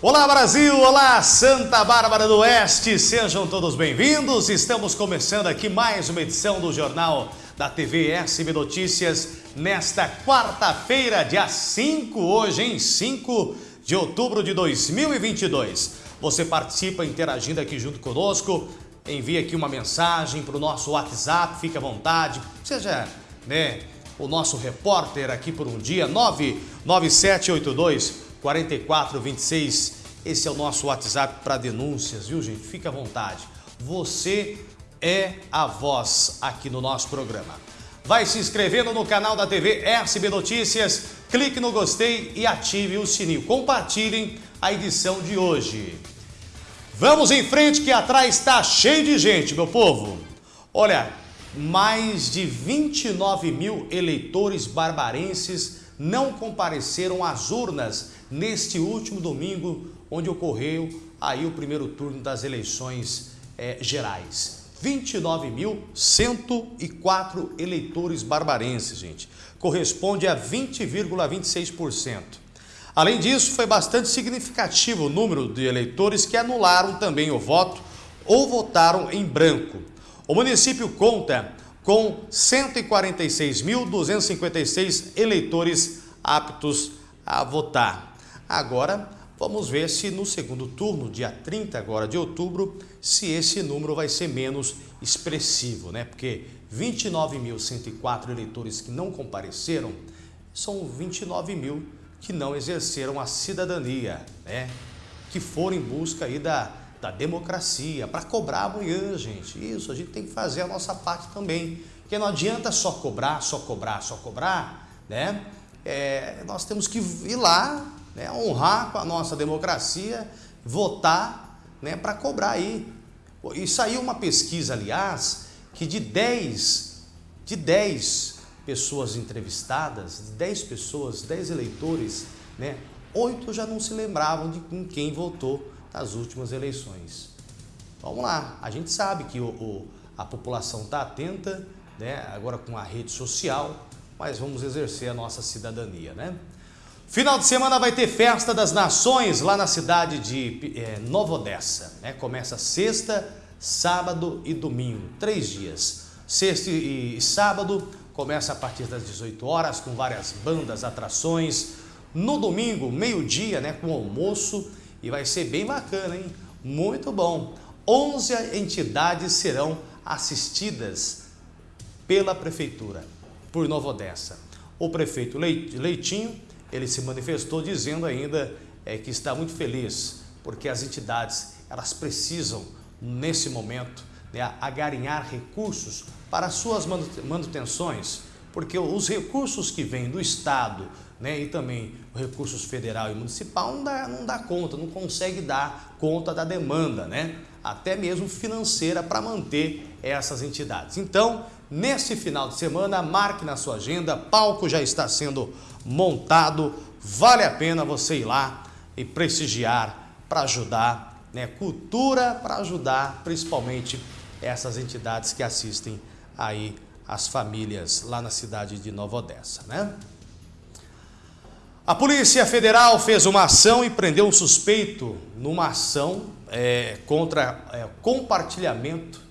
Olá Brasil, olá Santa Bárbara do Oeste, sejam todos bem-vindos. Estamos começando aqui mais uma edição do Jornal da TV SB Notícias nesta quarta-feira, dia 5, hoje em 5 de outubro de 2022. Você participa interagindo aqui junto conosco, envia aqui uma mensagem para o nosso WhatsApp, fique à vontade, seja né, o nosso repórter aqui por um dia, 99782 4426. Esse é o nosso WhatsApp para denúncias, viu gente? Fique à vontade. Você é a voz aqui no nosso programa. Vai se inscrevendo no canal da TV SB Notícias, clique no gostei e ative o sininho. Compartilhem a edição de hoje. Vamos em frente que atrás está cheio de gente, meu povo. Olha, mais de 29 mil eleitores barbarenses não compareceram às urnas neste último domingo, onde ocorreu aí o primeiro turno das eleições é, gerais. 29.104 eleitores barbarenses, gente. Corresponde a 20,26%. Além disso, foi bastante significativo o número de eleitores que anularam também o voto ou votaram em branco. O município conta com 146.256 eleitores aptos a votar. Agora, vamos ver se no segundo turno, dia 30 agora de outubro, se esse número vai ser menos expressivo, né? Porque 29.104 eleitores que não compareceram são 29 mil que não exerceram a cidadania, né? Que foram em busca aí da da democracia, para cobrar amanhã, gente. Isso, a gente tem que fazer a nossa parte também. Porque não adianta só cobrar, só cobrar, só cobrar, né? É, nós temos que ir lá, né, honrar com a nossa democracia, votar né, para cobrar aí. E saiu uma pesquisa, aliás, que de 10, de 10 pessoas entrevistadas, 10 pessoas, 10 eleitores, né, 8 já não se lembravam de com quem votou nas últimas eleições. Vamos lá, a gente sabe que o, o, a população está atenta, né, agora com a rede social, mas vamos exercer a nossa cidadania, né? Final de semana vai ter Festa das Nações lá na cidade de é, Nova Odessa, né? Começa sexta, sábado e domingo, três dias. Sexta e sábado começa a partir das 18 horas com várias bandas, atrações. No domingo, meio-dia, né, com almoço e vai ser bem bacana, hein? Muito bom. 11 entidades serão assistidas pela Prefeitura, por Nova Odessa. O prefeito Leitinho, ele se manifestou dizendo ainda é, que está muito feliz, porque as entidades, elas precisam, nesse momento, né, agarinhar recursos para suas manutenções, porque os recursos que vêm do Estado, né, e também recursos federal e municipal não dá, não dá conta, não consegue dar conta da demanda, né? até mesmo financeira para manter essas entidades. Então, nesse final de semana, marque na sua agenda, palco já está sendo montado, vale a pena você ir lá e prestigiar para ajudar, né? cultura para ajudar principalmente essas entidades que assistem aí as famílias lá na cidade de Nova Odessa, né? A Polícia Federal fez uma ação e prendeu um suspeito numa ação é, contra é, compartilhamento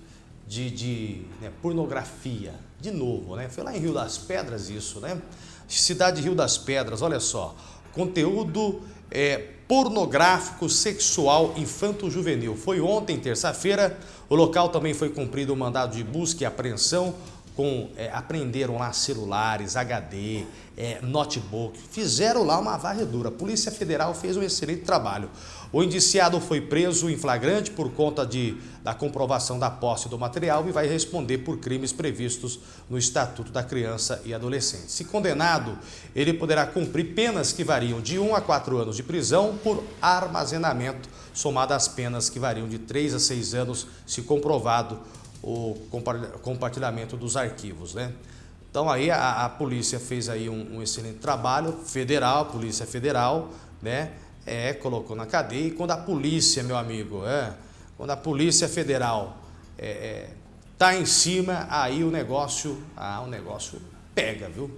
de, de né, pornografia. De novo, né? Foi lá em Rio das Pedras isso, né? Cidade de Rio das Pedras, olha só. Conteúdo é, pornográfico sexual infanto-juvenil. Foi ontem, terça-feira. O local também foi cumprido o mandado de busca e apreensão com, é, aprenderam lá celulares, HD, é, notebook, fizeram lá uma varredura. A Polícia Federal fez um excelente trabalho. O indiciado foi preso em flagrante por conta de, da comprovação da posse do material e vai responder por crimes previstos no Estatuto da Criança e Adolescente. Se condenado, ele poderá cumprir penas que variam de 1 a 4 anos de prisão por armazenamento, somado às penas que variam de 3 a 6 anos, se comprovado o compartilhamento dos arquivos, né? Então aí a, a polícia fez aí um, um, excelente trabalho, federal, polícia federal, né? É, colocou na cadeia e quando a polícia, meu amigo, é, quando a polícia federal é, é, tá em cima, aí o negócio, ah, o negócio pega, viu?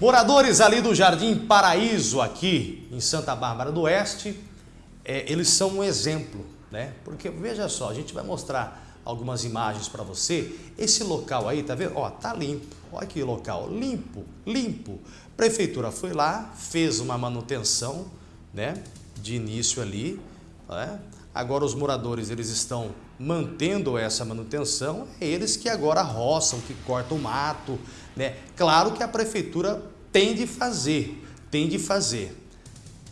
Moradores ali do Jardim Paraíso, aqui em Santa Bárbara do Oeste, é, eles são um exemplo, né? Porque veja só, a gente vai mostrar algumas imagens para você. Esse local aí, tá vendo? Ó, tá limpo. Olha que local, limpo, limpo. Prefeitura foi lá, fez uma manutenção, né? De início ali, né? Agora os moradores, eles estão mantendo essa manutenção, é eles que agora roçam, que cortam o mato, né? Claro que a prefeitura tem de fazer, tem de fazer.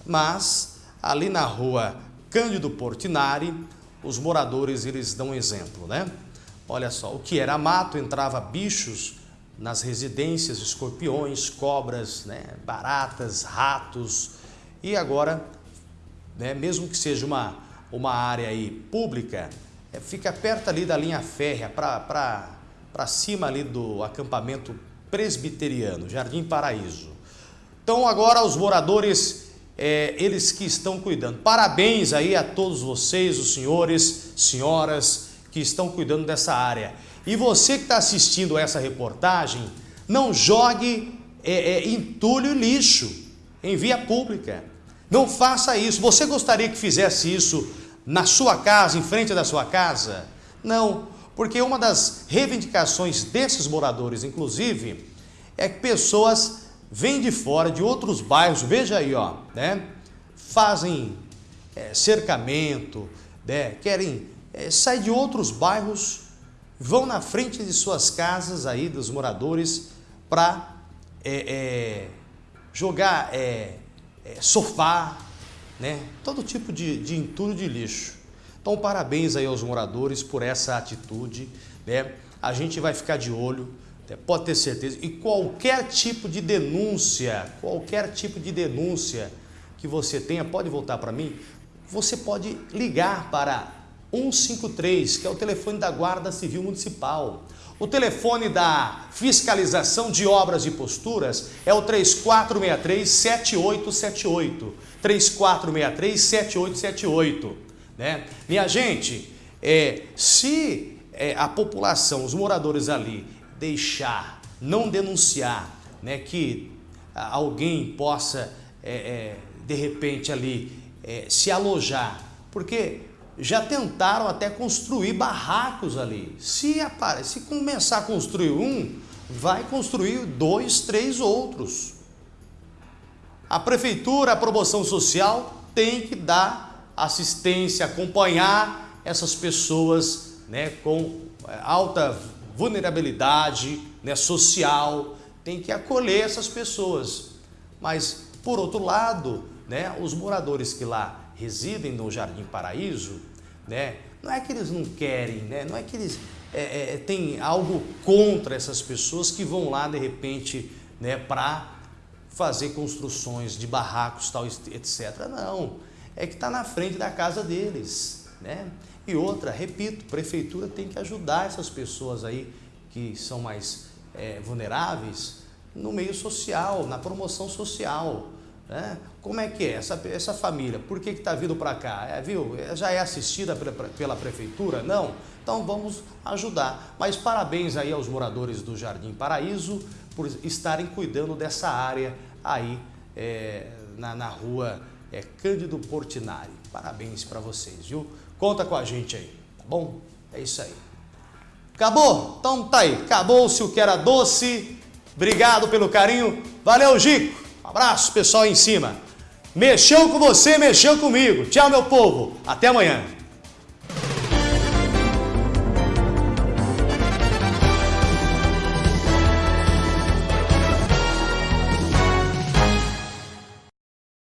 Mas ali na rua Cândido Portinari, os moradores eles dão exemplo, né? Olha só, o que era mato, entrava bichos nas residências, escorpiões, cobras, né? baratas, ratos. E agora, né? mesmo que seja uma, uma área aí pública, é, fica perto ali da linha férrea, para cima ali do acampamento presbiteriano, Jardim Paraíso. Então agora os moradores, é, eles que estão cuidando. Parabéns aí a todos vocês, os senhores, senhoras que estão cuidando dessa área. E você que está assistindo essa reportagem, não jogue é, é, entulho e lixo em via pública. Não faça isso. Você gostaria que fizesse isso na sua casa, em frente da sua casa? Não. Porque uma das reivindicações desses moradores, inclusive, é que pessoas vêm de fora, de outros bairros, veja aí, ó, né? Fazem é, cercamento, né? querem é, sair de outros bairros, vão na frente de suas casas aí, dos moradores, para é, é, jogar é, é, sofá, né? Todo tipo de, de entulho de lixo. Então, parabéns aí aos moradores por essa atitude. Né? A gente vai ficar de olho? Pode ter certeza. E qualquer tipo de denúncia, qualquer tipo de denúncia que você tenha, pode voltar para mim, você pode ligar para 153, que é o telefone da Guarda Civil Municipal. O telefone da fiscalização de obras e posturas é o 3463-7878. 3463-7878. Né? Minha gente, é, se é, a população, os moradores ali, deixar, não denunciar, né, que alguém possa, é, é, de repente ali, é, se alojar, porque já tentaram até construir barracos ali. Se, apare, se começar a construir um, vai construir dois, três outros. A prefeitura, a promoção social tem que dar assistência, acompanhar essas pessoas né, com é, alta vulnerabilidade né, social, tem que acolher essas pessoas. Mas, por outro lado, né, os moradores que lá residem no Jardim Paraíso, né, não é que eles não querem, né, não é que eles é, é, têm algo contra essas pessoas que vão lá, de repente, né, para fazer construções de barracos, tal, etc. Não, é que está na frente da casa deles. Né? E outra, repito, prefeitura tem que ajudar essas pessoas aí que são mais é, vulneráveis no meio social, na promoção social. Né? Como é que é essa, essa família? Por que está vindo para cá? É, viu? É, já é assistida pela, pela prefeitura? Não? Então vamos ajudar. Mas parabéns aí aos moradores do Jardim Paraíso por estarem cuidando dessa área aí é, na, na rua é Cândido Portinari. Parabéns para vocês, viu? Conta com a gente aí, tá bom? É isso aí. Acabou? Então tá aí. Acabou-se o que era doce. Obrigado pelo carinho. Valeu, Gico. Um abraço, pessoal aí em cima. Mexeu com você, mexeu comigo. Tchau, meu povo. Até amanhã.